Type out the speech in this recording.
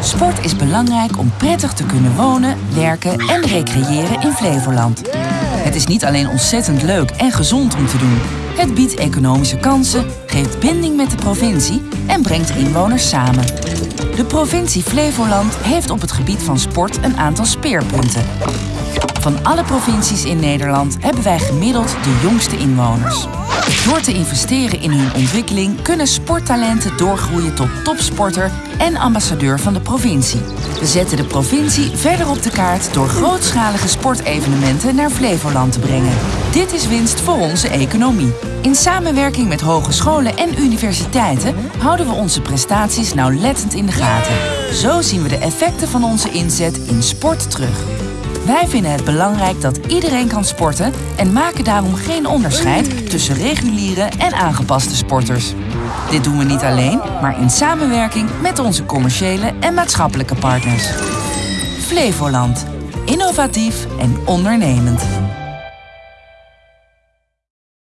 Sport is belangrijk om prettig te kunnen wonen, werken en recreëren in Flevoland. Het is niet alleen ontzettend leuk en gezond om te doen. Het biedt economische kansen, geeft binding met de provincie en brengt inwoners samen. De provincie Flevoland heeft op het gebied van sport een aantal speerpunten. Van alle provincies in Nederland hebben wij gemiddeld de jongste inwoners. Door te investeren in hun ontwikkeling kunnen sporttalenten doorgroeien tot topsporter en ambassadeur van de provincie. We zetten de provincie verder op de kaart door grootschalige sportevenementen naar Flevoland te brengen. Dit is winst voor onze economie. In samenwerking met hogescholen en universiteiten houden we onze prestaties nauwlettend in de gaten. Zo zien we de effecten van onze inzet in sport terug. Wij vinden het belangrijk dat iedereen kan sporten en maken daarom geen onderscheid tussen reguliere en aangepaste sporters. Dit doen we niet alleen, maar in samenwerking met onze commerciële en maatschappelijke partners. Flevoland. Innovatief en ondernemend.